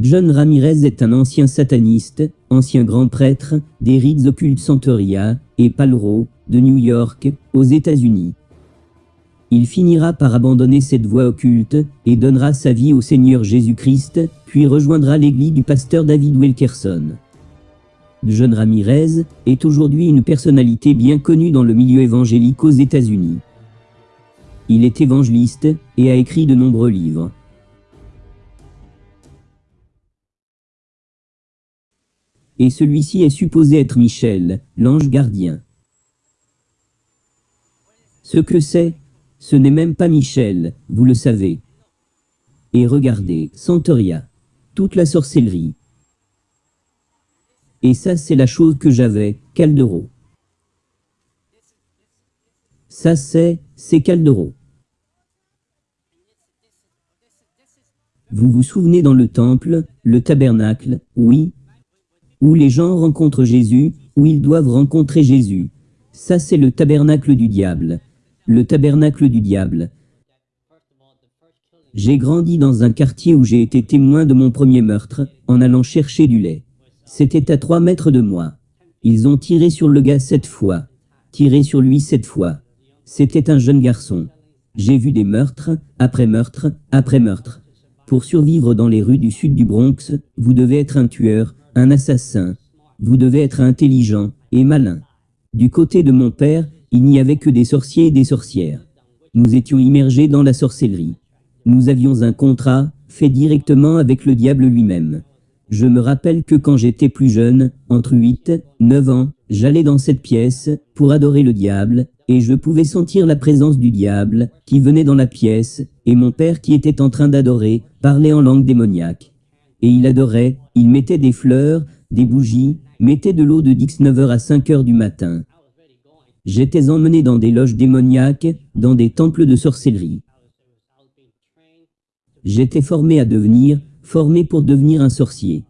John Ramirez est un ancien sataniste, ancien grand prêtre, des rites occultes Santeria et Palro, de New York, aux États-Unis. Il finira par abandonner cette voie occulte et donnera sa vie au Seigneur Jésus-Christ, puis rejoindra l'église du pasteur David Wilkerson. John Ramirez est aujourd'hui une personnalité bien connue dans le milieu évangélique aux États-Unis. Il est évangéliste et a écrit de nombreux livres. Et celui-ci est supposé être Michel, l'ange gardien. Ce que c'est, ce n'est même pas Michel, vous le savez. Et regardez, Santeria. Toute la sorcellerie. Et ça c'est la chose que j'avais, Caldero. Ça c'est, c'est Caldero. Vous vous souvenez dans le temple, le tabernacle, oui, où les gens rencontrent Jésus, où ils doivent rencontrer Jésus. Ça c'est le tabernacle du diable. Le tabernacle du diable. J'ai grandi dans un quartier où j'ai été témoin de mon premier meurtre, en allant chercher du lait. C'était à trois mètres de moi. Ils ont tiré sur le gars sept fois. Tiré sur lui sept fois. C'était un jeune garçon. J'ai vu des meurtres, après meurtre, après meurtre. Pour survivre dans les rues du sud du Bronx, vous devez être un tueur, un assassin. Vous devez être intelligent et malin. Du côté de mon père, il n'y avait que des sorciers et des sorcières. Nous étions immergés dans la sorcellerie. Nous avions un contrat, fait directement avec le diable lui-même. Je me rappelle que quand j'étais plus jeune, entre 8, 9 ans, j'allais dans cette pièce, pour adorer le diable, et je pouvais sentir la présence du diable, qui venait dans la pièce, et mon père qui était en train d'adorer, parlait en langue démoniaque. Et il adorait, il mettait des fleurs, des bougies, mettait de l'eau de 19h à 5h du matin. J'étais emmené dans des loges démoniaques, dans des temples de sorcellerie. J'étais formé à devenir, formé pour devenir un sorcier.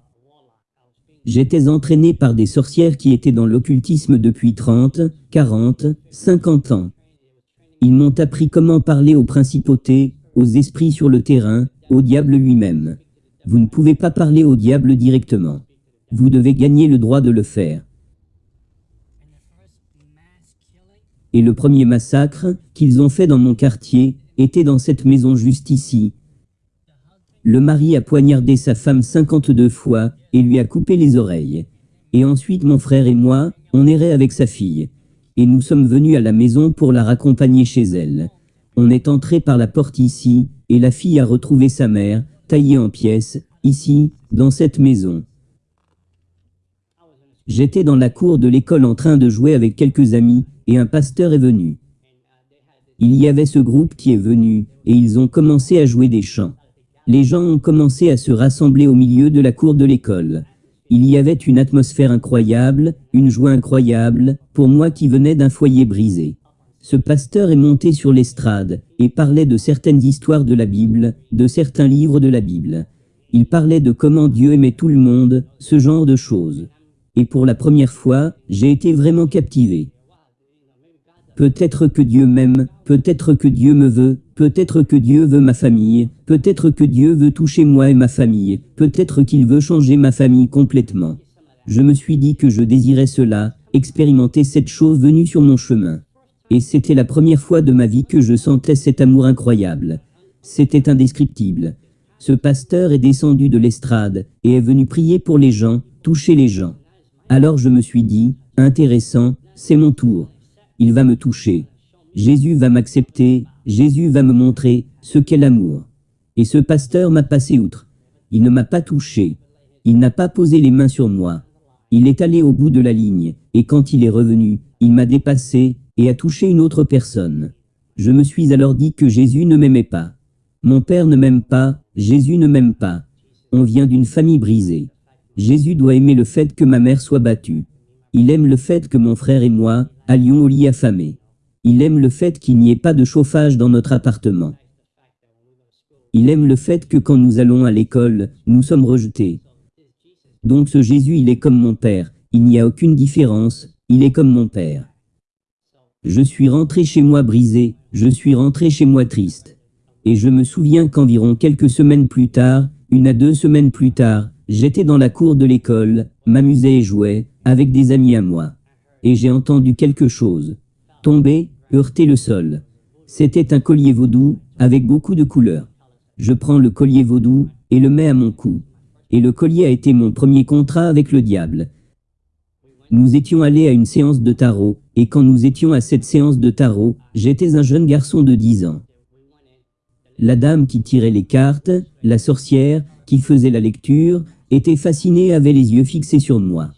J'étais entraîné par des sorcières qui étaient dans l'occultisme depuis 30, 40, 50 ans. Ils m'ont appris comment parler aux principautés, aux esprits sur le terrain, au diable lui-même. Vous ne pouvez pas parler au diable directement. Vous devez gagner le droit de le faire. Et le premier massacre qu'ils ont fait dans mon quartier était dans cette maison juste ici. Le mari a poignardé sa femme 52 fois et lui a coupé les oreilles. Et ensuite mon frère et moi, on errait avec sa fille. Et nous sommes venus à la maison pour la raccompagner chez elle. On est entré par la porte ici, et la fille a retrouvé sa mère, taillée en pièces, ici, dans cette maison. J'étais dans la cour de l'école en train de jouer avec quelques amis, et un pasteur est venu. Il y avait ce groupe qui est venu, et ils ont commencé à jouer des chants. Les gens ont commencé à se rassembler au milieu de la cour de l'école. Il y avait une atmosphère incroyable, une joie incroyable, pour moi qui venais d'un foyer brisé. Ce pasteur est monté sur l'estrade, et parlait de certaines histoires de la Bible, de certains livres de la Bible. Il parlait de comment Dieu aimait tout le monde, ce genre de choses. Et pour la première fois, j'ai été vraiment captivé. Peut-être que Dieu m'aime, peut-être que Dieu me veut, peut-être que Dieu veut ma famille, peut-être que Dieu veut toucher moi et ma famille, peut-être qu'il veut changer ma famille complètement. Je me suis dit que je désirais cela, expérimenter cette chose venue sur mon chemin. Et c'était la première fois de ma vie que je sentais cet amour incroyable. C'était indescriptible. Ce pasteur est descendu de l'estrade et est venu prier pour les gens, toucher les gens. Alors je me suis dit, intéressant, c'est mon tour. Il va me toucher. Jésus va m'accepter, Jésus va me montrer ce qu'est l'amour. Et ce pasteur m'a passé outre. Il ne m'a pas touché. Il n'a pas posé les mains sur moi. Il est allé au bout de la ligne, et quand il est revenu, il m'a dépassé et a touché une autre personne. Je me suis alors dit que Jésus ne m'aimait pas. Mon père ne m'aime pas, Jésus ne m'aime pas. On vient d'une famille brisée. Jésus doit aimer le fait que ma mère soit battue. Il aime le fait que mon frère et moi allions au lit affamé. Il aime le fait qu'il n'y ait pas de chauffage dans notre appartement. Il aime le fait que quand nous allons à l'école, nous sommes rejetés. Donc ce Jésus, il est comme mon père, il n'y a aucune différence, il est comme mon père. Je suis rentré chez moi brisé, je suis rentré chez moi triste. Et je me souviens qu'environ quelques semaines plus tard, Une à deux semaines plus tard, j'étais dans la cour de l'école, m'amusais et jouais, avec des amis à moi. Et j'ai entendu quelque chose. Tomber, heurter le sol. C'était un collier vaudou, avec beaucoup de couleurs. Je prends le collier vaudou, et le mets à mon cou. Et le collier a été mon premier contrat avec le diable. Nous étions allés à une séance de tarot, et quand nous étions à cette séance de tarot, j'étais un jeune garçon de 10 ans. La dame qui tirait les cartes, la sorcière, qui faisait la lecture, était fascinée, avait les yeux fixés sur moi.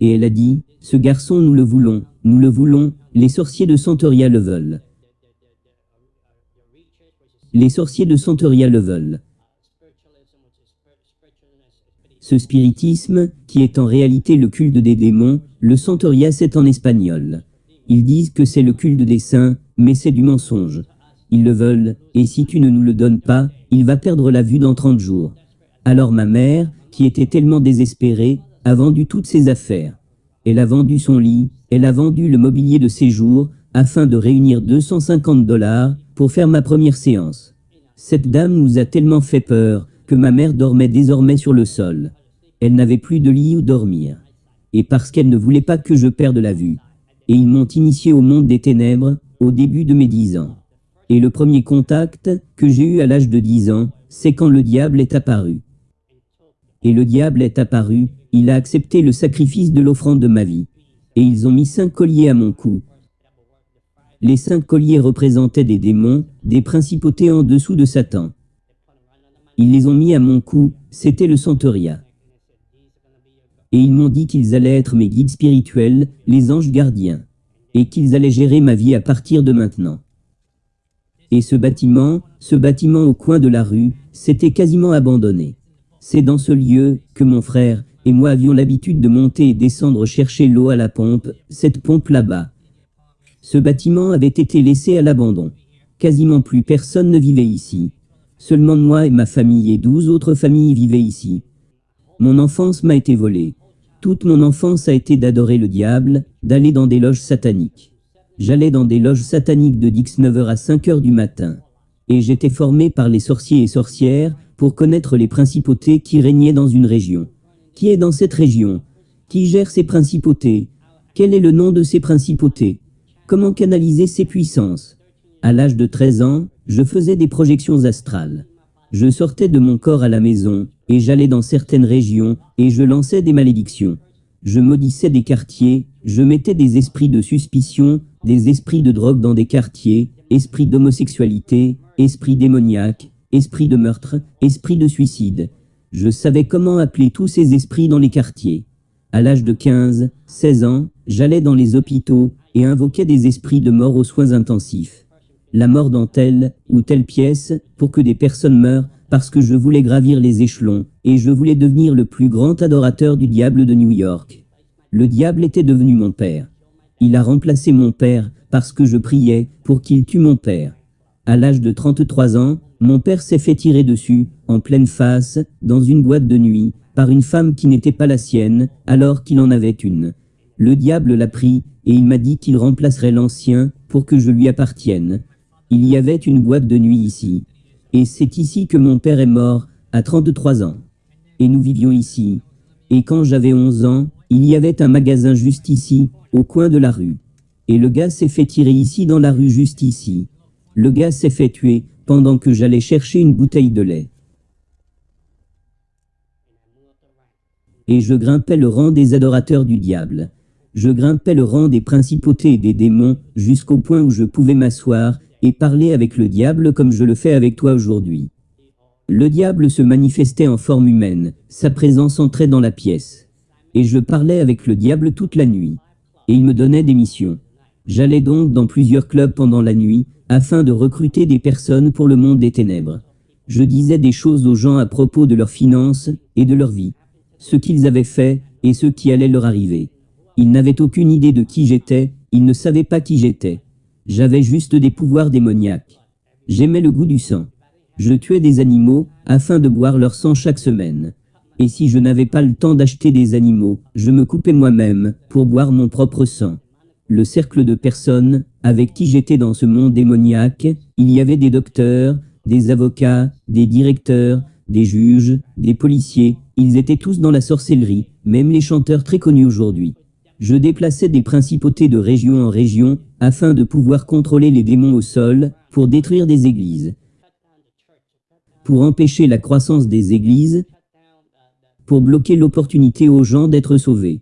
Et elle a dit, ce garçon nous le voulons, nous le voulons, les sorciers de Santeria le veulent. Les sorciers de Santeria le veulent. Ce spiritisme, qui est en réalité le culte des démons, le Santeria c'est en espagnol. Ils disent que c'est le culte des saints, mais c'est du mensonge. Ils le veulent, et si tu ne nous le donnes pas, il va perdre la vue dans 30 jours. Alors ma mère, qui était tellement désespérée, a vendu toutes ses affaires. Elle a vendu son lit, elle a vendu le mobilier de séjour, afin de réunir 250 dollars pour faire ma première séance. Cette dame nous a tellement fait peur que ma mère dormait désormais sur le sol. Elle n'avait plus de lit où dormir. Et parce qu'elle ne voulait pas que je perde la vue. Et ils m'ont initié au monde des ténèbres au début de mes 10 ans. Et le premier contact que j'ai eu à l'âge de 10 ans, c'est quand le diable est apparu. Et le diable est apparu, il a accepté le sacrifice de l'offrande de ma vie. Et ils ont mis cinq colliers à mon cou. Les cinq colliers représentaient des démons, des principautés en dessous de Satan. Ils les ont mis à mon cou, c'était le Santeria. Et ils m'ont dit qu'ils allaient être mes guides spirituels, les anges gardiens, et qu'ils allaient gérer ma vie à partir de maintenant. Et ce bâtiment, ce bâtiment au coin de la rue, s'était quasiment abandonné. C'est dans ce lieu que mon frère et moi avions l'habitude de monter et descendre chercher l'eau à la pompe, cette pompe là-bas. Ce bâtiment avait été laissé à l'abandon. Quasiment plus personne ne vivait ici. Seulement moi et ma famille et douze autres familles vivaient ici. Mon enfance m'a été volée. Toute mon enfance a été d'adorer le diable, d'aller dans des loges sataniques. J'allais dans des loges sataniques de 19h à 5h du matin. Et j'étais formé par les sorciers et sorcières pour connaître les principautés qui régnaient dans une région. Qui est dans cette région? Qui gère ces principautés? Quel est le nom de ces principautés? Comment canaliser ces puissances? À l'âge de 13 ans, je faisais des projections astrales. Je sortais de mon corps à la maison, et j'allais dans certaines régions, et je lançais des malédictions. Je maudissais des quartiers, je mettais des esprits de suspicion, des esprits de drogue dans des quartiers, esprits d'homosexualité, esprits démoniaques, esprits de meurtre, esprits de suicide. Je savais comment appeler tous ces esprits dans les quartiers. À l'âge de 15, 16 ans, j'allais dans les hôpitaux et invoquais des esprits de mort aux soins intensifs. La mort dans telle ou telle pièce pour que des personnes meurent parce que je voulais gravir les échelons, et je voulais devenir le plus grand adorateur du diable de New York. Le diable était devenu mon père. Il a remplacé mon père parce que je priais pour qu'il tue mon père. À l'âge de 33 ans, mon père s'est fait tirer dessus, en pleine face, dans une boîte de nuit, par une femme qui n'était pas la sienne, alors qu'il en avait une. Le diable l'a pris, et il m'a dit qu'il remplacerait l'ancien pour que je lui appartienne. Il y avait une boîte de nuit ici. Et c'est ici que mon père est mort, à 33 ans. Et nous vivions ici. Et quand j'avais 11 ans, il y avait un magasin juste ici, au coin de la rue. Et le gars s'est fait tirer ici dans la rue juste ici. Le gars s'est fait tuer pendant que j'allais chercher une bouteille de lait. Et je grimpais le rang des adorateurs du diable. Je grimpais le rang des principautés et des démons jusqu'au point où je pouvais m'asseoir et parler avec le diable comme je le fais avec toi aujourd'hui. Le diable se manifestait en forme humaine, sa présence entrait dans la pièce. Et je parlais avec le diable toute la nuit. Et il me donnait des missions. J'allais donc dans plusieurs clubs pendant la nuit, afin de recruter des personnes pour le monde des ténèbres. Je disais des choses aux gens à propos de leurs finances et de leur vie, ce qu'ils avaient fait et ce qui allait leur arriver. Ils n'avaient aucune idée de qui j'étais, ils ne savaient pas qui j'étais. J'avais juste des pouvoirs démoniaques. J'aimais le goût du sang. Je tuais des animaux afin de boire leur sang chaque semaine. Et si je n'avais pas le temps d'acheter des animaux, je me coupais moi-même pour boire mon propre sang. Le cercle de personnes avec qui j'étais dans ce monde démoniaque, il y avait des docteurs, des avocats, des directeurs, des juges, des policiers, ils étaient tous dans la sorcellerie, même les chanteurs très connus aujourd'hui. Je déplaçais des principautés de région en région, afin de pouvoir contrôler les démons au sol, pour détruire des églises, pour empêcher la croissance des églises, pour bloquer l'opportunité aux gens d'être sauvés.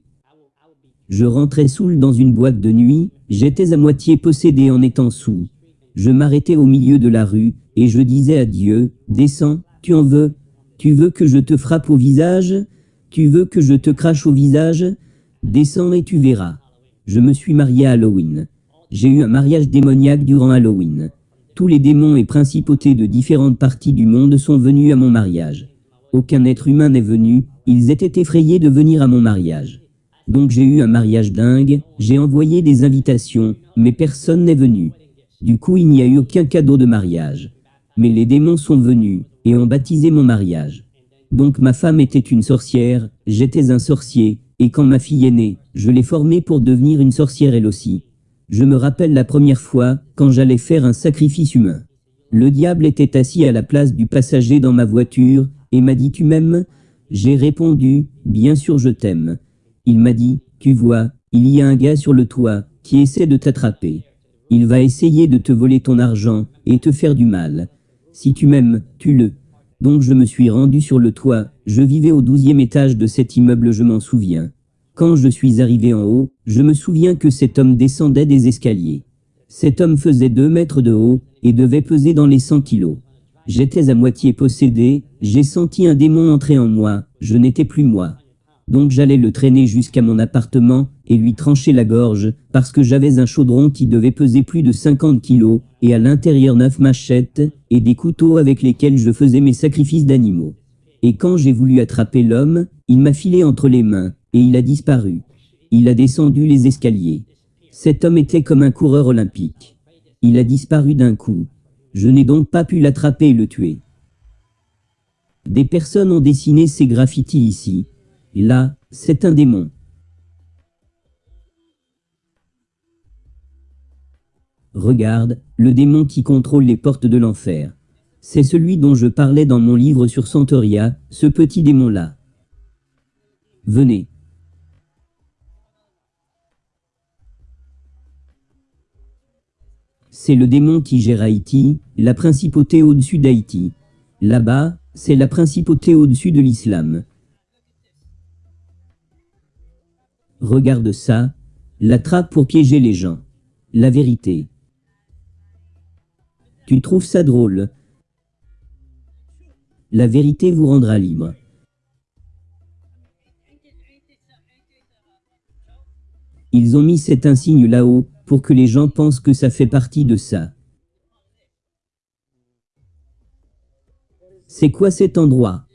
Je rentrais saoul dans une boîte de nuit, j'étais à moitié possédé en étant sous. Je m'arrêtais au milieu de la rue, et je disais à Dieu, descends, tu en veux, tu veux que je te frappe au visage, tu veux que je te crache au visage, Descends et tu verras. Je me suis marié à Halloween. J'ai eu un mariage démoniaque durant Halloween. Tous les démons et principautés de différentes parties du monde sont venus à mon mariage. Aucun être humain n'est venu, ils étaient effrayés de venir à mon mariage. Donc j'ai eu un mariage dingue, j'ai envoyé des invitations, mais personne n'est venu. Du coup il n'y a eu aucun cadeau de mariage. Mais les démons sont venus, et ont baptisé mon mariage. Donc ma femme était une sorcière, j'étais un sorcier, et quand ma fille est née, je l'ai formée pour devenir une sorcière elle aussi. Je me rappelle la première fois, quand j'allais faire un sacrifice humain. Le diable était assis à la place du passager dans ma voiture, et m'a dit « Tu m'aimes ?» J'ai répondu « Bien sûr je t'aime ». Il m'a dit « Tu vois, il y a un gars sur le toit, qui essaie de t'attraper. Il va essayer de te voler ton argent, et te faire du mal. Si tu m'aimes, tue-le. Donc je me suis rendu sur le toit, je vivais au douzième étage de cet immeuble je m'en souviens. Quand je suis arrivé en haut, je me souviens que cet homme descendait des escaliers. Cet homme faisait deux mètres de haut, et devait peser dans les 100 kilos. J'étais à moitié possédé, j'ai senti un démon entrer en moi, je n'étais plus moi. Donc j'allais le traîner jusqu'à mon appartement, et lui trancher la gorge, parce que j'avais un chaudron qui devait peser plus de 50 kilos, et à l'intérieur neuf machettes, et des couteaux avec lesquels je faisais mes sacrifices d'animaux. Et quand j'ai voulu attraper l'homme, il m'a filé entre les mains, et il a disparu. Il a descendu les escaliers. Cet homme était comme un coureur olympique. Il a disparu d'un coup. Je n'ai donc pas pu l'attraper et le tuer. Des personnes ont dessiné ces graffitis ici. Là, c'est un démon. Regarde, le démon qui contrôle les portes de l'enfer. C'est celui dont je parlais dans mon livre sur Santoria, ce petit démon-là. Venez. C'est le démon qui gère Haïti, la principauté au-dessus d'Haïti. Là-bas, c'est la principauté au-dessus de l'islam. Regarde ça, la trappe pour piéger les gens. La vérité. Tu trouves ça drôle? La vérité vous rendra libre. Ils ont mis cet insigne là-haut, pour que les gens pensent que ça fait partie de ça. C'est quoi cet endroit?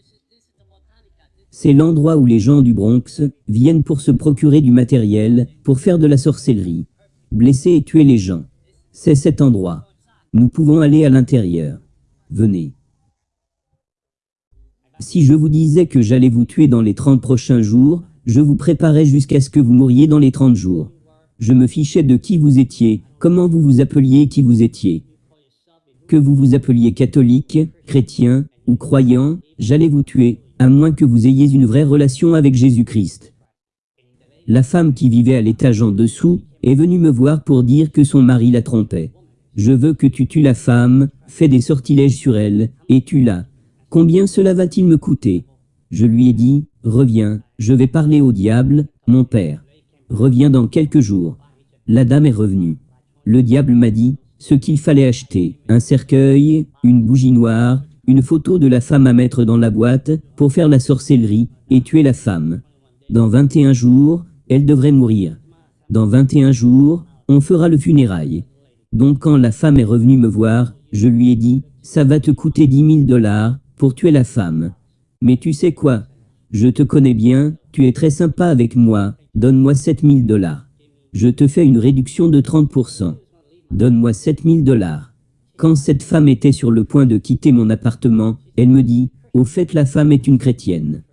C'est l'endroit où les gens du Bronx viennent pour se procurer du matériel, pour faire de la sorcellerie, blesser et tuer les gens. C'est cet endroit. Nous pouvons aller à l'intérieur. Venez. Si je vous disais que j'allais vous tuer dans les 30 prochains jours, je vous préparais jusqu'à ce que vous mouriez dans les 30 jours. Je me fichais de qui vous étiez, comment vous vous appeliez qui vous étiez. Que vous vous appeliez catholique, chrétien ou croyant, j'allais vous tuer, à moins que vous ayez une vraie relation avec Jésus-Christ. La femme qui vivait à l'étage en dessous est venue me voir pour dire que son mari la trompait. Je veux que tu tues la femme, fais des sortilèges sur elle, et tue-la. Combien cela va-t-il me coûter? Je lui ai dit, reviens, je vais parler au diable, mon père. Reviens dans quelques jours. La dame est revenue. Le diable m'a dit, ce qu'il fallait acheter, un cercueil, une bougie noire, une photo de la femme à mettre dans la boîte, pour faire la sorcellerie, et tuer la femme. Dans 21 jours, elle devrait mourir. Dans 21 jours, on fera le funérail. Donc quand la femme est revenue me voir, je lui ai dit, ça va te coûter 10 000 dollars pour tuer la femme. Mais tu sais quoi? Je te connais bien, tu es très sympa avec moi, donne-moi 7 000 dollars. Je te fais une réduction de 30%. Donne-moi 7 000 dollars. Quand cette femme était sur le point de quitter mon appartement, elle me dit, au fait la femme est une chrétienne.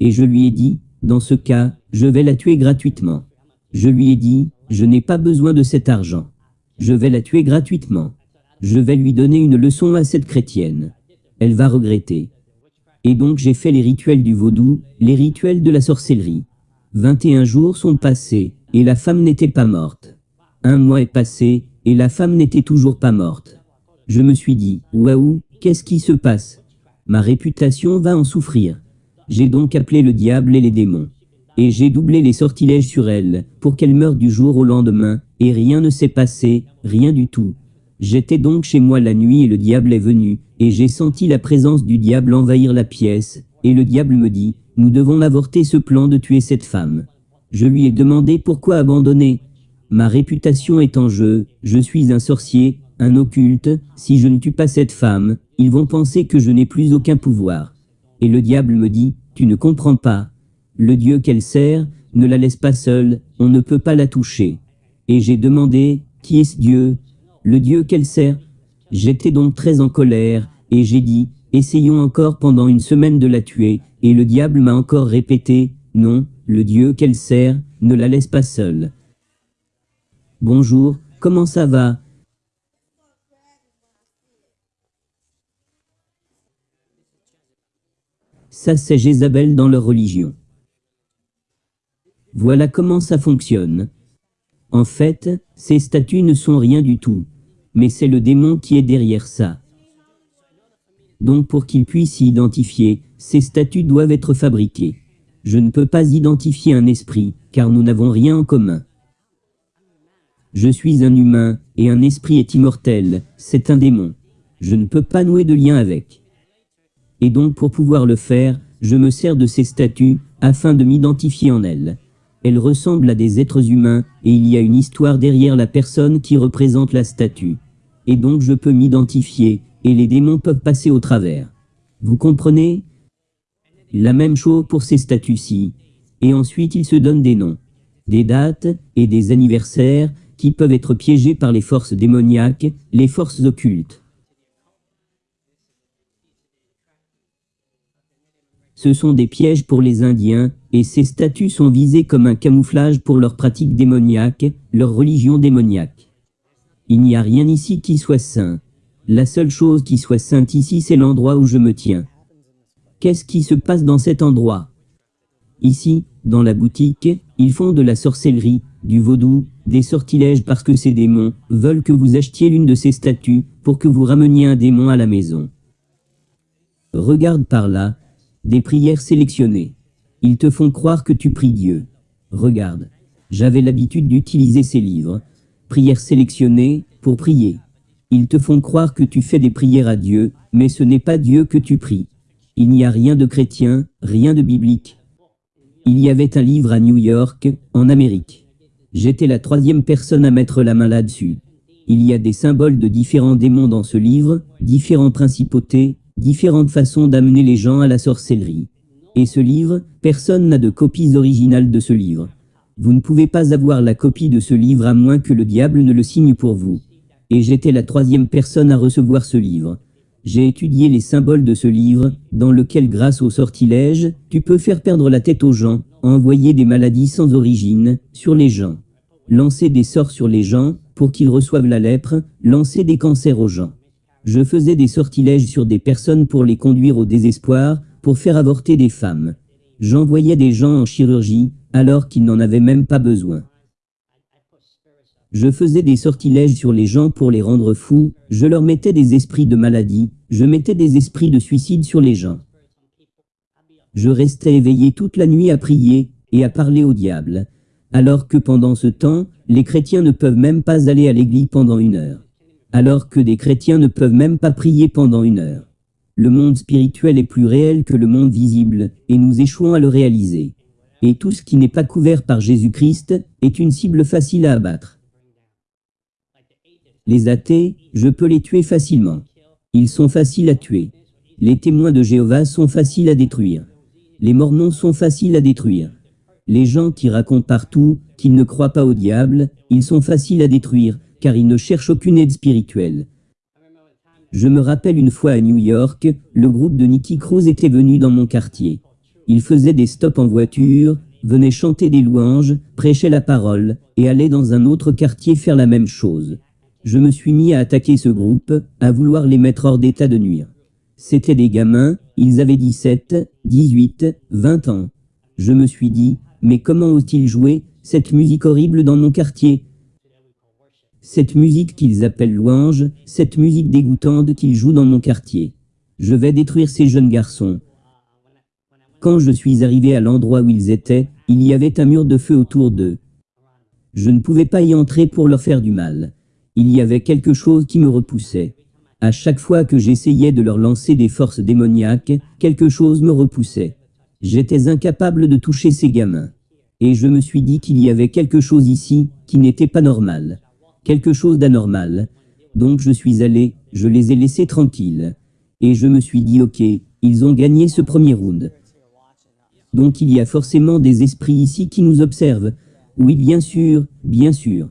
Et je lui ai dit, dans ce cas, je vais la tuer gratuitement. Je lui ai dit, je n'ai pas besoin de cet argent. Je vais la tuer gratuitement. Je vais lui donner une leçon à cette chrétienne. Elle va regretter. Et donc j'ai fait les rituels du vaudou, les rituels de la sorcellerie. 21 jours sont passés, et la femme n'était pas morte. Un mois est passé, et la femme n'était toujours pas morte. Je me suis dit, waouh, qu'est-ce qui se passe? Ma réputation va en souffrir. J'ai donc appelé le diable et les démons. Et j'ai doublé les sortilèges sur elle, pour qu'elle meure du jour au lendemain, et rien ne s'est passé, rien du tout. J'étais donc chez moi la nuit et le diable est venu, et j'ai senti la présence du diable envahir la pièce, et le diable me dit, nous devons avorter ce plan de tuer cette femme. Je lui ai demandé pourquoi abandonner. Ma réputation est en jeu, je suis un sorcier, un occulte, si je ne tue pas cette femme, ils vont penser que je n'ai plus aucun pouvoir. Et le diable me dit, tu ne comprends pas. Le Dieu qu'elle sert, ne la laisse pas seule, on ne peut pas la toucher. Et j'ai demandé, qui est ce Dieu? Le Dieu qu'elle sert J'étais donc très en colère, et j'ai dit, essayons encore pendant une semaine de la tuer, et le diable m'a encore répété, non, le Dieu qu'elle sert, ne la laisse pas seule. Bonjour, comment ça va? Ça c'est Jézabel dans leur religion. Voilà comment ça fonctionne. En fait, ces statues ne sont rien du tout. Mais c'est le démon qui est derrière ça. Donc pour qu'il puisse s'y identifier, ces statues doivent être fabriquées. Je ne peux pas identifier un esprit, car nous n'avons rien en commun. Je suis un humain, et un esprit est immortel, c'est un démon. Je ne peux pas nouer de lien avec. Et donc pour pouvoir le faire, je me sers de ces statues, afin de m'identifier en elles. Elles ressemblent à des êtres humains, et il y a une histoire derrière la personne qui représente la statue. Et donc je peux m'identifier, et les démons peuvent passer au travers. Vous comprenez? La même chose pour ces statues-ci. Et ensuite ils se donnent des noms, des dates et des anniversaires qui peuvent être piégés par les forces démoniaques, les forces occultes. Ce sont des pièges pour les Indiens, et ces statues sont visées comme un camouflage pour leurs pratiques démoniaques, leur religion démoniaque. Il n'y a rien ici qui soit saint. La seule chose qui soit sainte ici, c'est l'endroit où je me tiens. Qu'est-ce qui se passe dans cet endroit? Ici, dans la boutique, ils font de la sorcellerie, du vaudou, des sortilèges parce que ces démons veulent que vous achetiez l'une de ces statues pour que vous rameniez un démon à la maison. Regarde par là, des prières sélectionnées. Ils te font croire que tu pries Dieu. Regarde, j'avais l'habitude d'utiliser ces livres. Prières sélectionnées pour prier. Ils te font croire que tu fais des prières à Dieu, mais ce n'est pas Dieu que tu pries. Il n'y a rien de chrétien, rien de biblique. Il y avait un livre à New York, en Amérique. J'étais la troisième personne à mettre la main là-dessus. Il y a des symboles de différents démons dans ce livre, différentes principautés, différentes façons d'amener les gens à la sorcellerie. Et ce livre, personne n'a de copies originales de ce livre. Vous ne pouvez pas avoir la copie de ce livre à moins que le diable ne le signe pour vous. Et j'étais la troisième personne à recevoir ce livre. J'ai étudié les symboles de ce livre, dans lequel grâce au sortilège, tu peux faire perdre la tête aux gens, envoyer des maladies sans origine, sur les gens. Lancer des sorts sur les gens, pour qu'ils reçoivent la lèpre, lancer des cancers aux gens. Je faisais des sortilèges sur des personnes pour les conduire au désespoir, pour faire avorter des femmes. J'envoyais des gens en chirurgie, alors qu'ils n'en avaient même pas besoin. Je faisais des sortilèges sur les gens pour les rendre fous, je leur mettais des esprits de maladie, je mettais des esprits de suicide sur les gens. Je restais éveillé toute la nuit à prier et à parler au diable, alors que pendant ce temps, les chrétiens ne peuvent même pas aller à l'église pendant une heure alors que des chrétiens ne peuvent même pas prier pendant une heure. Le monde spirituel est plus réel que le monde visible, et nous échouons à le réaliser. Et tout ce qui n'est pas couvert par Jésus-Christ est une cible facile à abattre. Les athées, je peux les tuer facilement. Ils sont faciles à tuer. Les témoins de Jéhovah sont faciles à détruire. Les mormons sont faciles à détruire. Les gens qui racontent partout qu'ils ne croient pas au diable, ils sont faciles à détruire, car il ne cherche aucune aide spirituelle. Je me rappelle une fois à New York, le groupe de Nicky Cruz était venu dans mon quartier. Il faisait des stops en voiture, venait chanter des louanges, prêchait la parole, et allait dans un autre quartier faire la même chose. Je me suis mis à attaquer ce groupe, à vouloir les mettre hors d'état de nuire. C'étaient des gamins, Ils avaient 17, 18, 20 ans. Je me suis dit, mais comment osent-ils jouer cette musique horrible dans mon quartier? Cette musique qu'ils appellent louange, cette musique dégoûtante qu'ils jouent dans mon quartier. Je vais détruire ces jeunes garçons. Quand je suis arrivé à l'endroit où ils étaient, il y avait un mur de feu autour d'eux. Je ne pouvais pas y entrer pour leur faire du mal. Il y avait quelque chose qui me repoussait. À chaque fois que j'essayais de leur lancer des forces démoniaques, quelque chose me repoussait. J'étais incapable de toucher ces gamins. Et je me suis dit qu'il y avait quelque chose ici qui n'était pas normal. Quelque chose d'anormal. Donc je suis allé, je les ai laissés tranquilles. Et je me suis dit ok, ils ont gagné ce premier round. Donc il y a forcément des esprits ici qui nous observent. Oui bien sûr, bien sûr.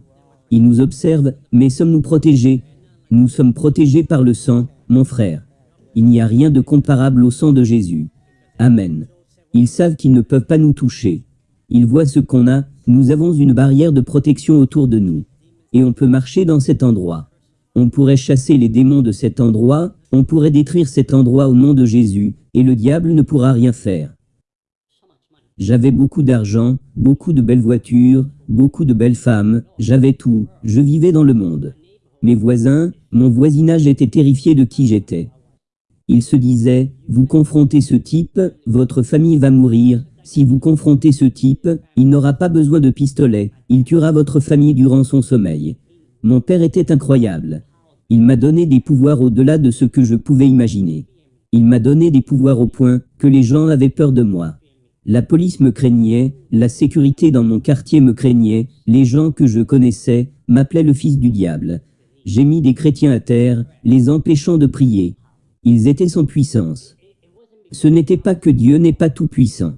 Ils nous observent, mais sommes-nous protégés? Nous sommes protégés par le sang, mon frère. Il n'y a rien de comparable au sang de Jésus. Amen. Ils savent qu'ils ne peuvent pas nous toucher. Ils voient ce qu'on a, nous avons une barrière de protection autour de nous. Et on peut marcher dans cet endroit. On pourrait chasser les démons de cet endroit, on pourrait détruire cet endroit au nom de Jésus, et le diable ne pourra rien faire. J'avais beaucoup d'argent, beaucoup de belles voitures, beaucoup de belles femmes, j'avais tout, je vivais dans le monde. Mes voisins, mon voisinage était terrifié de qui j'étais. Ils se disaient, vous confrontez ce type, votre famille va mourir, si vous confrontez ce type, il n'aura pas besoin de pistolet, il tuera votre famille durant son sommeil. Mon père était incroyable. Il m'a donné des pouvoirs au-delà de ce que je pouvais imaginer. Il m'a donné des pouvoirs au point que les gens avaient peur de moi. La police me craignait, la sécurité dans mon quartier me craignait, les gens que je connaissais m'appelaient le fils du diable. J'ai mis des chrétiens à terre, les empêchant de prier. Ils étaient sans puissance. Ce n'était pas que Dieu n'est pas tout-puissant.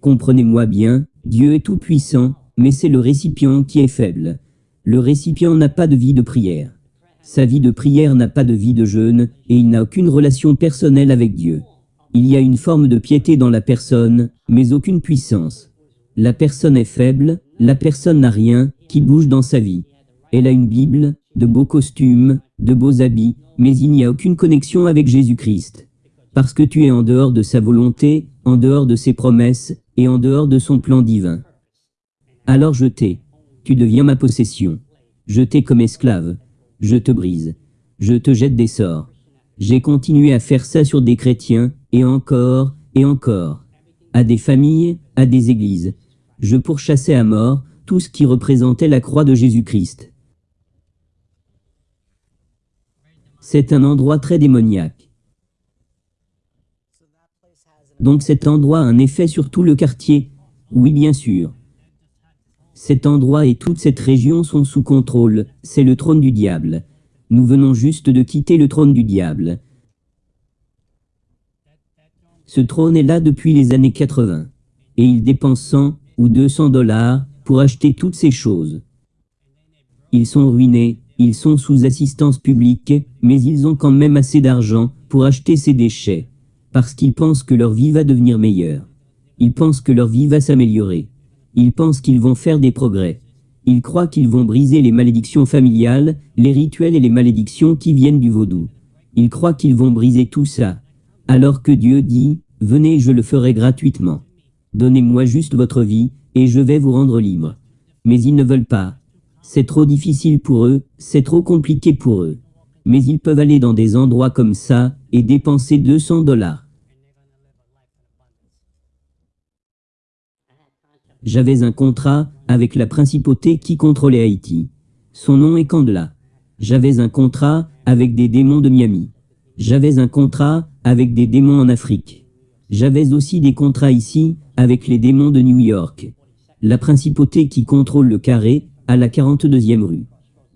Comprenez-moi bien, Dieu est tout-puissant, mais c'est le récipient qui est faible. Le récipient n'a pas de vie de prière. Sa vie de prière n'a pas de vie de jeûne, et il n'a aucune relation personnelle avec Dieu. Il y a une forme de piété dans la personne, mais aucune puissance. La personne est faible, la personne n'a rien qui bouge dans sa vie. Elle a une Bible, de beaux costumes, de beaux habits, mais il n'y a aucune connexion avec Jésus-Christ. Parce que tu es en dehors de sa volonté, en dehors de ses promesses, et en dehors de son plan divin. Alors je t'ai. Tu deviens ma possession. Je t'ai comme esclave. Je te brise. Je te jette des sorts. J'ai continué à faire ça sur des chrétiens, et encore, et encore. À des familles, à des églises. Je pourchassais à mort tout ce qui représentait la croix de Jésus-Christ. C'est un endroit très démoniaque. Donc cet endroit a un effet sur tout le quartier Oui, bien sûr. Cet endroit et toute cette région sont sous contrôle, c'est le trône du diable. Nous venons juste de quitter le trône du diable. Ce trône est là depuis les années 80. Et il dépense 100 ou 200 dollars pour acheter toutes ces choses. Ils sont ruinés, ils sont sous assistance publique, mais ils ont quand même assez d'argent pour acheter ces déchets, parce qu'ils pensent que leur vie va devenir meilleure. Ils pensent que leur vie va s'améliorer. Ils pensent qu'ils vont faire des progrès. Ils croient qu'ils vont briser les malédictions familiales, les rituels et les malédictions qui viennent du vaudou. Ils croient qu'ils vont briser tout ça. Alors que Dieu dit, venez je le ferai gratuitement. Donnez-moi juste votre vie, et je vais vous rendre libre. Mais ils ne veulent pas. C'est trop difficile pour eux, c'est trop compliqué pour eux. Mais ils peuvent aller dans des endroits comme ça, et dépenser 200 dollars. J'avais un contrat avec la principauté qui contrôlait Haïti. Son nom est Candela. J'avais un contrat avec des démons de Miami. J'avais un contrat avec des démons en Afrique. J'avais aussi des contrats ici avec les démons de New York. La principauté qui contrôle le carré à la 42e rue.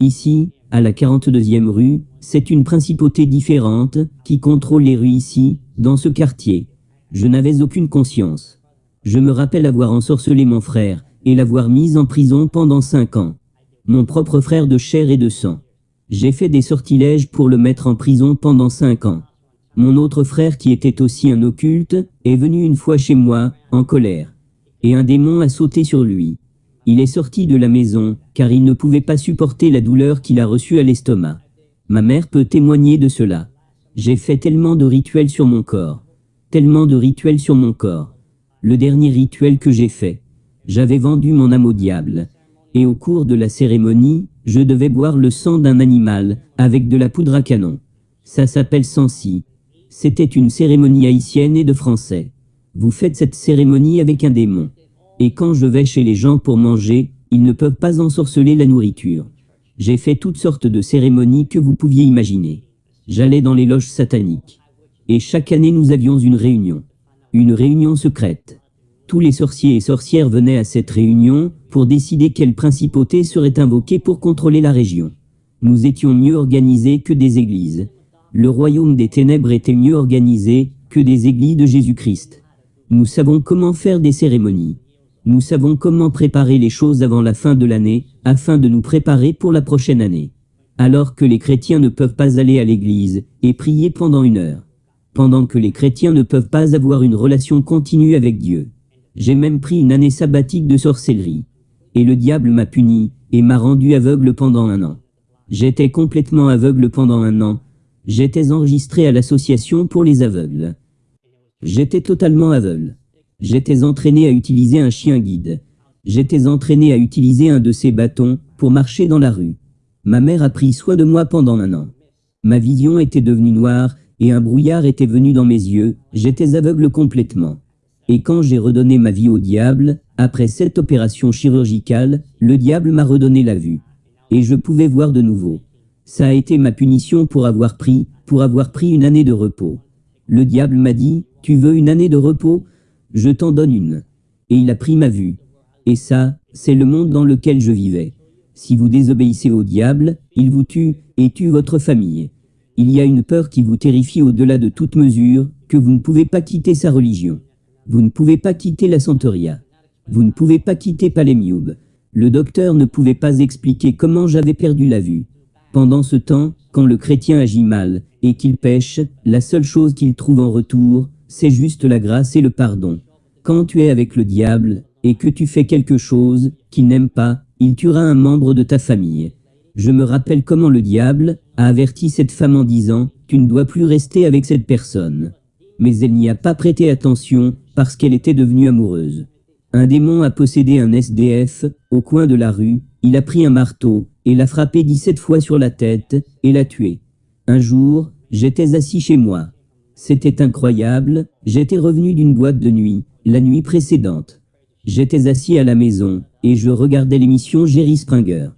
Ici, à la 42e rue, c'est une principauté différente qui contrôle les rues ici, dans ce quartier. Je n'avais aucune conscience. Je me rappelle avoir ensorcelé mon frère et l'avoir mis en prison pendant cinq ans. Mon propre frère de chair et de sang. J'ai fait des sortilèges pour le mettre en prison pendant cinq ans. Mon autre frère qui était aussi un occulte est venu une fois chez moi, en colère. Et un démon a sauté sur lui. Il est sorti de la maison, car il ne pouvait pas supporter la douleur qu'il a reçue à l'estomac. Ma mère peut témoigner de cela. J'ai fait tellement de rituels sur mon corps. Tellement de rituels sur mon corps. Le dernier rituel que j'ai fait. J'avais vendu mon âme au diable. Et au cours de la cérémonie, je devais boire le sang d'un animal, avec de la poudre à canon. Ça s'appelle Sansi. C'était une cérémonie haïtienne et de français. Vous faites cette cérémonie avec un démon. Et quand je vais chez les gens pour manger, ils ne peuvent pas ensorceler la nourriture. J'ai fait toutes sortes de cérémonies que vous pouviez imaginer. J'allais dans les loges sataniques. Et chaque année nous avions une réunion. Une réunion secrète. Tous les sorciers et sorcières venaient à cette réunion pour décider quelle principauté serait invoquée pour contrôler la région. Nous étions mieux organisés que des églises. Le royaume des ténèbres était mieux organisé que des églises de Jésus-Christ. Nous savons comment faire des cérémonies. Nous savons comment préparer les choses avant la fin de l'année, afin de nous préparer pour la prochaine année. Alors que les chrétiens ne peuvent pas aller à l'église et prier pendant une heure. Pendant que les chrétiens ne peuvent pas avoir une relation continue avec Dieu. J'ai même pris une année sabbatique de sorcellerie. Et le diable m'a puni, et m'a rendu aveugle pendant un an. J'étais complètement aveugle pendant un an. J'étais enregistré à l'association pour les aveugles. J'étais totalement aveugle. J'étais entraîné à utiliser un chien guide. J'étais entraîné à utiliser un de ces bâtons pour marcher dans la rue. Ma mère a pris soin de moi pendant un an. Ma vision était devenue noire et un brouillard était venu dans mes yeux, j'étais aveugle complètement. Et quand j'ai redonné ma vie au diable, après cette opération chirurgicale, le diable m'a redonné la vue. Et je pouvais voir de nouveau. Ça a été ma punition pour avoir pris, pour avoir pris une année de repos. Le diable m'a dit, tu veux une année de repos? Je t'en donne une. Et il a pris ma vue. Et ça, c'est le monde dans lequel je vivais. Si vous désobéissez au diable, il vous tue et tue votre famille. Il y a une peur qui vous terrifie au-delà de toute mesure, que vous ne pouvez pas quitter sa religion. Vous ne pouvez pas quitter la Santeria. Vous ne pouvez pas quitter Palémioub. Le docteur ne pouvait pas expliquer comment j'avais perdu la vue. Pendant ce temps, quand le chrétien agit mal et qu'il pêche, la seule chose qu'il trouve en retour, c'est juste la grâce et le pardon. Quand tu es avec le diable et que tu fais quelque chose qu'il n'aime pas, il tuera un membre de ta famille. Je me rappelle comment le diable a averti cette femme en disant « Tu ne dois plus rester avec cette personne » mais elle n'y a pas prêté attention parce qu'elle était devenue amoureuse. Un démon a possédé un SDF au coin de la rue, il a pris un marteau et l'a frappé 17 fois sur la tête et l'a tué. Un jour, j'étais assis chez moi. C'était incroyable, j'étais revenu d'une boîte de nuit, la nuit précédente. J'étais assis à la maison et je regardais l'émission Jerry Springer.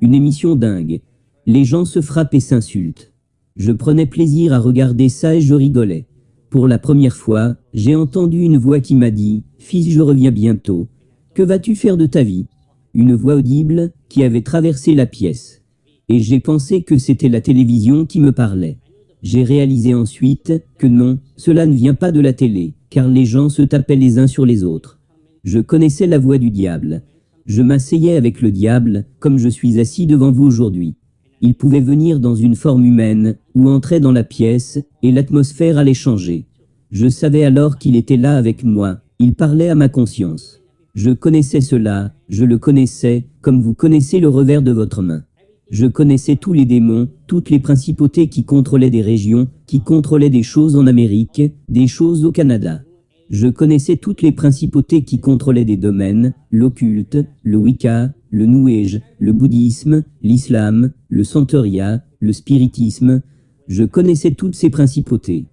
Une émission dingue. Les gens se frappent et s'insultent. Je prenais plaisir à regarder ça et je rigolais. Pour la première fois, j'ai entendu une voix qui m'a dit « Fils, je reviens bientôt. Que vas-tu faire de ta vie ?» Une voix audible qui avait traversé la pièce. Et j'ai pensé que c'était la télévision qui me parlait. J'ai réalisé ensuite que non, cela ne vient pas de la télé, car les gens se tapaient les uns sur les autres. Je connaissais la voix du diable. Je m'asseyais avec le diable, comme je suis assis devant vous aujourd'hui. Il pouvait venir dans une forme humaine, ou entrer dans la pièce, et l'atmosphère allait changer. Je savais alors qu'il était là avec moi, il parlait à ma conscience. Je connaissais cela, je le connaissais, comme vous connaissez le revers de votre main. Je connaissais tous les démons, toutes les principautés qui contrôlaient des régions, qui contrôlaient des choses en Amérique, des choses au Canada. Je connaissais toutes les principautés qui contrôlaient des domaines, l'occulte, le Wicca, le New Age, le bouddhisme, l'islam, le santeria, le spiritisme. Je connaissais toutes ces principautés.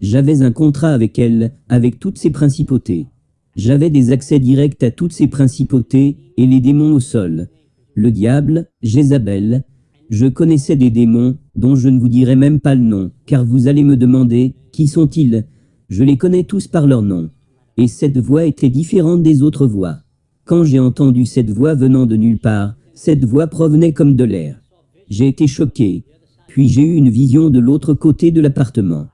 J'avais un contrat avec elles, avec toutes ces principautés. J'avais des accès directs à toutes ces principautés et les démons au sol. Le diable, Jézabel. Je connaissais des démons dont je ne vous dirai même pas le nom, car vous allez me demander, qui sont-ils? Je les connais tous par leur nom. Et cette voix était différente des autres voix. Quand j'ai entendu cette voix venant de nulle part, cette voix provenait comme de l'air. J'ai été choqué, puis j'ai eu une vision de l'autre côté de l'appartement.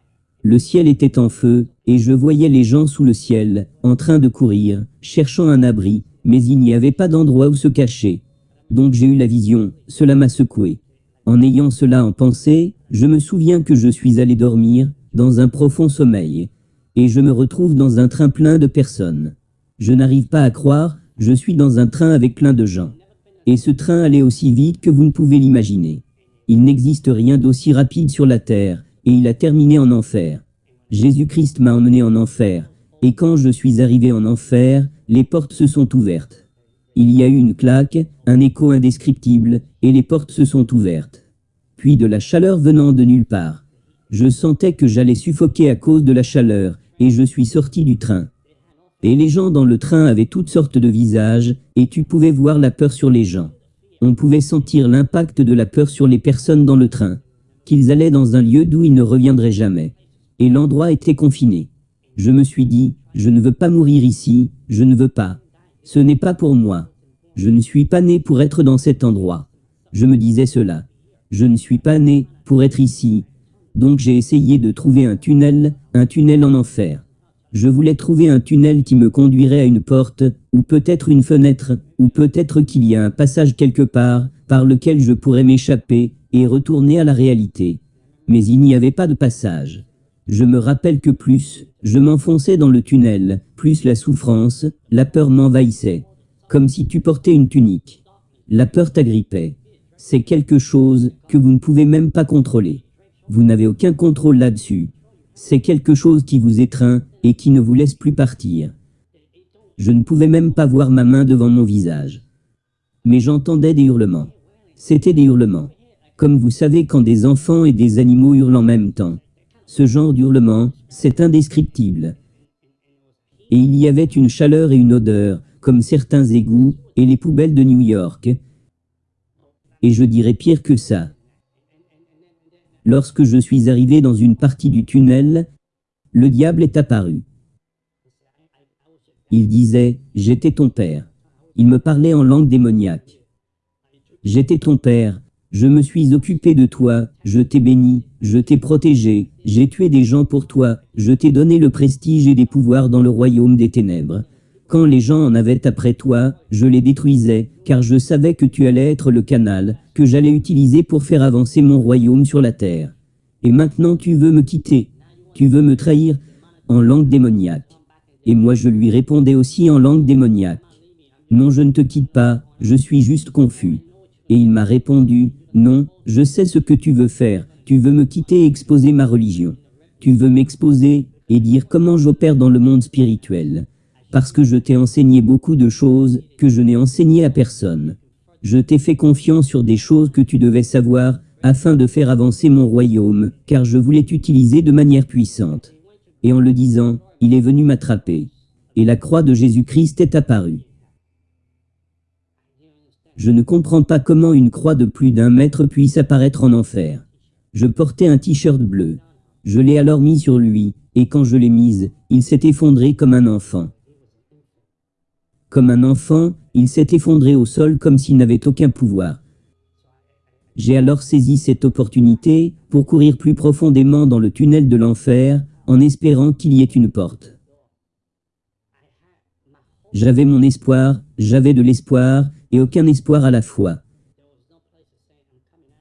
Le ciel était en feu, et je voyais les gens sous le ciel, en train de courir, cherchant un abri, mais il n'y avait pas d'endroit où se cacher. Donc j'ai eu la vision, cela m'a secoué. En ayant cela en pensée, je me souviens que je suis allé dormir, dans un profond sommeil, et je me retrouve dans un train plein de personnes. Je n'arrive pas à croire je suis dans un train avec plein de gens. Et ce train allait aussi vite que vous ne pouvez l'imaginer. Il n'existe rien d'aussi rapide sur la Terre, et il a terminé en enfer. Jésus-Christ m'a emmené en enfer, et quand je suis arrivé en enfer, les portes se sont ouvertes. Il y a eu une claque, un écho indescriptible, et les portes se sont ouvertes. Puis de la chaleur venant de nulle part. Je sentais que j'allais suffoquer à cause de la chaleur, et je suis sorti du train. Et les gens dans le train avaient toutes sortes de visages, et tu pouvais voir la peur sur les gens. On pouvait sentir l'impact de la peur sur les personnes dans le train, qu'ils allaient dans un lieu d'où ils ne reviendraient jamais. Et l'endroit était confiné. Je me suis dit, je ne veux pas mourir ici, je ne veux pas. Ce n'est pas pour moi. Je ne suis pas né pour être dans cet endroit. Je me disais cela. Je ne suis pas né pour être ici. Donc j'ai essayé de trouver un tunnel, un tunnel en enfer. Je voulais trouver un tunnel qui me conduirait à une porte, ou peut-être une fenêtre, ou peut-être qu'il y a un passage quelque part, par lequel je pourrais m'échapper, et retourner à la réalité. Mais il n'y avait pas de passage. Je me rappelle que plus, je m'enfonçais dans le tunnel, plus la souffrance, la peur m'envahissait. Comme si tu portais une tunique. La peur t'agrippait. C'est quelque chose que vous ne pouvez même pas contrôler. Vous n'avez aucun contrôle là-dessus. C'est quelque chose qui vous étreint et qui ne vous laisse plus partir. Je ne pouvais même pas voir ma main devant mon visage. Mais j'entendais des hurlements. C'était des hurlements. Comme vous savez quand des enfants et des animaux hurlent en même temps. Ce genre d'hurlement, c'est indescriptible. Et il y avait une chaleur et une odeur, comme certains égouts et les poubelles de New York. Et je dirais pire que ça. Lorsque je suis arrivé dans une partie du tunnel, le diable est apparu. Il disait, j'étais ton père. Il me parlait en langue démoniaque. J'étais ton père, je me suis occupé de toi, je t'ai béni, je t'ai protégé, j'ai tué des gens pour toi, je t'ai donné le prestige et des pouvoirs dans le royaume des ténèbres. Quand les gens en avaient après toi, je les détruisais, car je savais que tu allais être le canal, que j'allais utiliser pour faire avancer mon royaume sur la terre. Et maintenant tu veux me quitter, tu veux me trahir, en langue démoniaque. Et moi je lui répondais aussi en langue démoniaque. Non je ne te quitte pas, je suis juste confus. Et il m'a répondu, non, je sais ce que tu veux faire, tu veux me quitter et exposer ma religion. Tu veux m'exposer et dire comment j'opère dans le monde spirituel parce que je t'ai enseigné beaucoup de choses que je n'ai enseigné à personne. Je t'ai fait confiance sur des choses que tu devais savoir afin de faire avancer mon royaume, car je voulais t'utiliser de manière puissante. Et en le disant, il est venu m'attraper. Et la croix de Jésus-Christ est apparue. Je ne comprends pas comment une croix de plus d'un mètre puisse apparaître en enfer. Je portais un t-shirt bleu. Je l'ai alors mis sur lui, et quand je l'ai mise, il s'est effondré comme un enfant. Comme un enfant, il s'est effondré au sol comme s'il n'avait aucun pouvoir. J'ai alors saisi cette opportunité pour courir plus profondément dans le tunnel de l'enfer, en espérant qu'il y ait une porte. J'avais mon espoir, j'avais de l'espoir, et aucun espoir à la fois.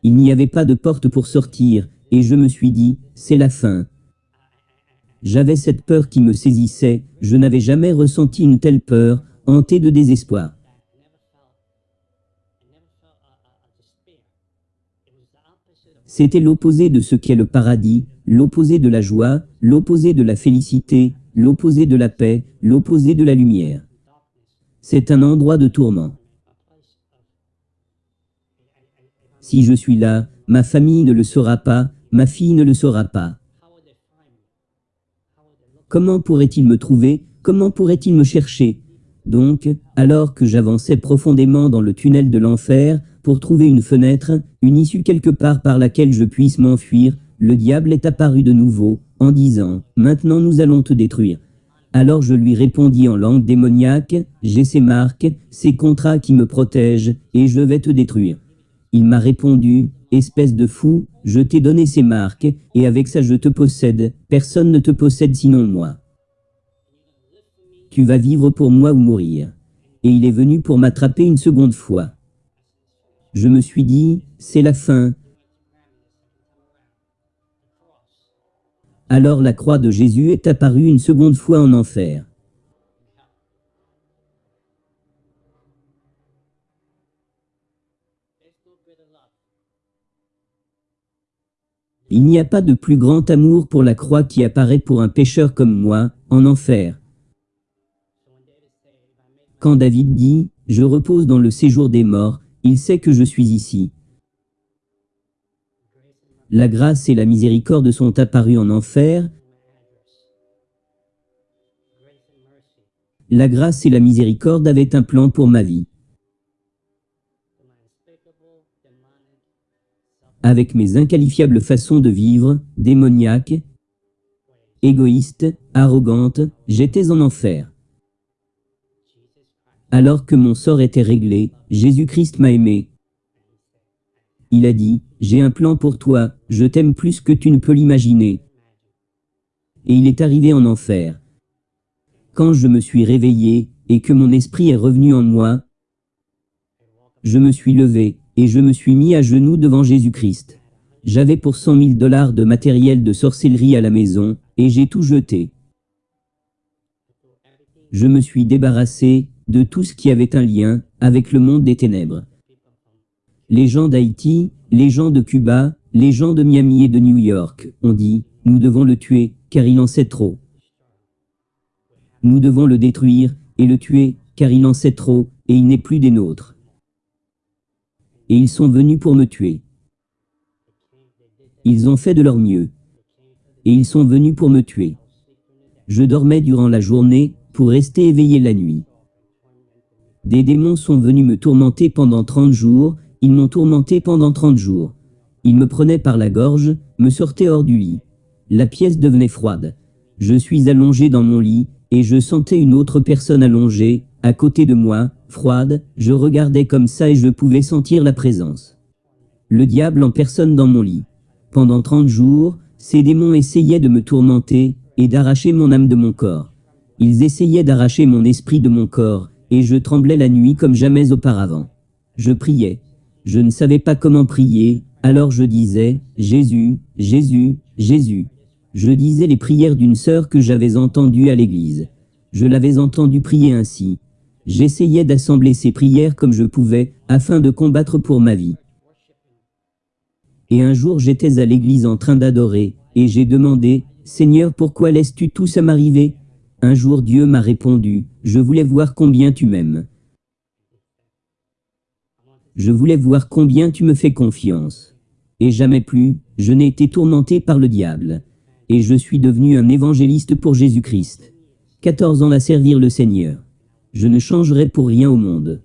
Il n'y avait pas de porte pour sortir, et je me suis dit, c'est la fin. J'avais cette peur qui me saisissait, je n'avais jamais ressenti une telle peur, hanté de désespoir. C'était l'opposé de ce qu'est le paradis, l'opposé de la joie, l'opposé de la félicité, l'opposé de la paix, l'opposé de la lumière. C'est un endroit de tourment. Si je suis là, ma famille ne le saura pas, ma fille ne le saura pas. Comment pourrait-il me trouver? Comment pourrait-il me chercher? Donc, alors que j'avançais profondément dans le tunnel de l'enfer, pour trouver une fenêtre, une issue quelque part par laquelle je puisse m'enfuir, le diable est apparu de nouveau, en disant « Maintenant nous allons te détruire ». Alors je lui répondis en langue démoniaque « J'ai ces marques, ces contrats qui me protègent, et je vais te détruire ». Il m'a répondu « Espèce de fou, je t'ai donné ces marques, et avec ça je te possède, personne ne te possède sinon moi ». Tu vas vivre pour moi ou mourir. Et il est venu pour m'attraper une seconde fois. Je me suis dit, c'est la fin. Alors la croix de Jésus est apparue une seconde fois en enfer. Il n'y a pas de plus grand amour pour la croix qui apparaît pour un pécheur comme moi, en enfer. Quand David dit « Je repose dans le séjour des morts », il sait que je suis ici. La grâce et la miséricorde sont apparues en enfer. La grâce et la miséricorde avaient un plan pour ma vie. Avec mes inqualifiables façons de vivre, démoniaques, égoïstes, arrogantes, j'étais en enfer. Alors que mon sort était réglé, Jésus-Christ m'a aimé. Il a dit, j'ai un plan pour toi, je t'aime plus que tu ne peux l'imaginer. Et il est arrivé en enfer. Quand je me suis réveillé, et que mon esprit est revenu en moi, je me suis levé, et je me suis mis à genoux devant Jésus-Christ. J'avais pour cent mille dollars de matériel de sorcellerie à la maison, et j'ai tout jeté. Je me suis débarrassé de tout ce qui avait un lien avec le monde des ténèbres. Les gens d'Haïti, les gens de Cuba, les gens de Miami et de New York ont dit « Nous devons le tuer, car il en sait trop. Nous devons le détruire et le tuer, car il en sait trop, et il n'est plus des nôtres. » Et ils sont venus pour me tuer. Ils ont fait de leur mieux. Et ils sont venus pour me tuer. Je dormais durant la journée, pour rester éveillé la nuit. Des démons sont venus me tourmenter pendant trente jours, ils m'ont tourmenté pendant trente jours. Ils me prenaient par la gorge, me sortaient hors du lit. La pièce devenait froide. Je suis allongé dans mon lit, et je sentais une autre personne allongée, à côté de moi, froide, je regardais comme ça et je pouvais sentir la présence. Le diable en personne dans mon lit. Pendant trente jours, ces démons essayaient de me tourmenter, et d'arracher mon âme de mon corps. Ils essayaient d'arracher mon esprit de mon corps, et je tremblais la nuit comme jamais auparavant. Je priais. Je ne savais pas comment prier, alors je disais « Jésus, Jésus, Jésus ». Je disais les prières d'une sœur que j'avais entendue à l'église. Je l'avais entendue prier ainsi. J'essayais d'assembler ces prières comme je pouvais, afin de combattre pour ma vie. Et un jour j'étais à l'église en train d'adorer, et j'ai demandé « Seigneur, pourquoi laisses-tu tout ça m'arriver ?» Un jour Dieu m'a répondu, je voulais voir combien tu m'aimes. Je voulais voir combien tu me fais confiance. Et jamais plus, je n'ai été tourmenté par le diable. Et je suis devenu un évangéliste pour Jésus-Christ. 14 ans à servir le Seigneur. Je ne changerai pour rien au monde.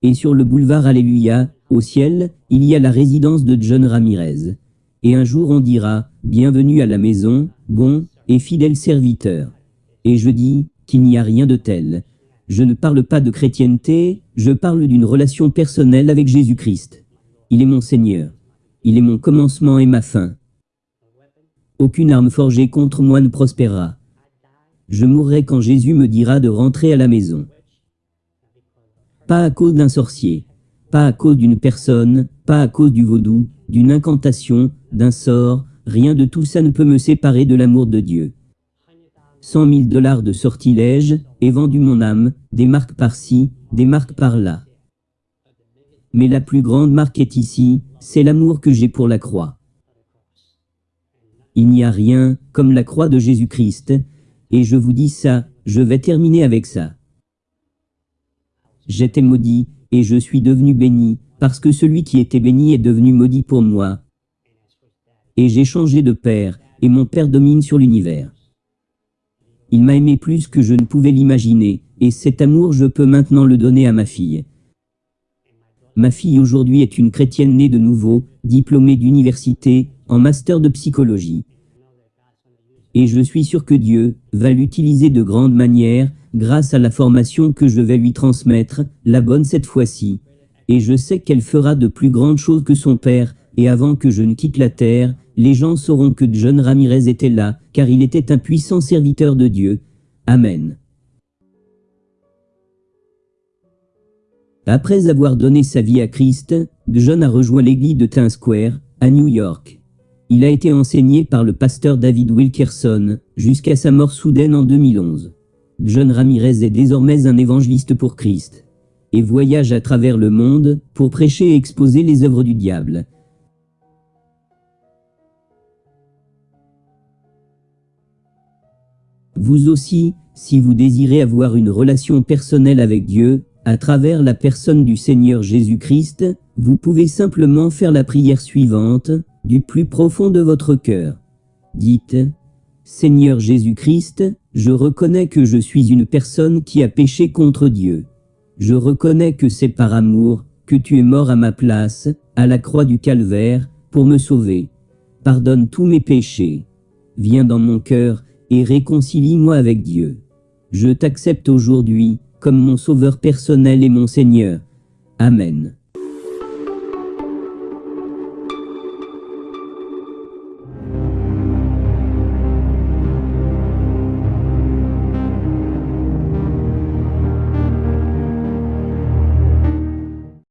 Et sur le boulevard Alléluia, au ciel, il y a la résidence de John Ramirez. Et un jour on dira, bienvenue à la maison, bon et fidèle serviteur. Et je dis qu'il n'y a rien de tel. Je ne parle pas de chrétienté, je parle d'une relation personnelle avec Jésus-Christ. Il est mon Seigneur. Il est mon commencement et ma fin. Aucune arme forgée contre moi ne prospérera. Je mourrai quand Jésus me dira de rentrer à la maison. Pas à cause d'un sorcier, pas à cause d'une personne, pas à cause du vaudou, d'une incantation, d'un sort, rien de tout ça ne peut me séparer de l'amour de Dieu. Cent mille dollars de sortilège, et vendu mon âme, des marques par-ci, des marques par-là. Mais la plus grande marque est ici, c'est l'amour que j'ai pour la croix. Il n'y a rien comme la croix de Jésus-Christ, et je vous dis ça, je vais terminer avec ça. J'étais maudit, et je suis devenu béni, parce que celui qui était béni est devenu maudit pour moi. Et j'ai changé de père, et mon père domine sur l'univers. Il m'a aimé plus que je ne pouvais l'imaginer, et cet amour je peux maintenant le donner à ma fille. Ma fille aujourd'hui est une chrétienne née de nouveau, diplômée d'université, en master de psychologie. Et je suis sûr que Dieu va l'utiliser de grande manière, grâce à la formation que je vais lui transmettre, la bonne cette fois-ci. Et je sais qu'elle fera de plus grandes choses que son père, et avant que je ne quitte la terre, les gens sauront que John Ramirez était là, car il était un puissant serviteur de Dieu. Amen. Après avoir donné sa vie à Christ, John a rejoint l'église de Times Square, à New York. Il a été enseigné par le pasteur David Wilkerson, jusqu'à sa mort soudaine en 2011. John Ramirez est désormais un évangéliste pour Christ, et voyage à travers le monde pour prêcher et exposer les œuvres du diable. Vous aussi, si vous désirez avoir une relation personnelle avec Dieu, à travers la personne du Seigneur Jésus-Christ, vous pouvez simplement faire la prière suivante, du plus profond de votre cœur. Dites, Seigneur Jésus-Christ, je reconnais que je suis une personne qui a péché contre Dieu. Je reconnais que c'est par amour que tu es mort à ma place, à la croix du calvaire, pour me sauver. Pardonne tous mes péchés. Viens dans mon cœur et réconcilie-moi avec Dieu. Je t'accepte aujourd'hui comme mon sauveur personnel et mon Seigneur. Amen.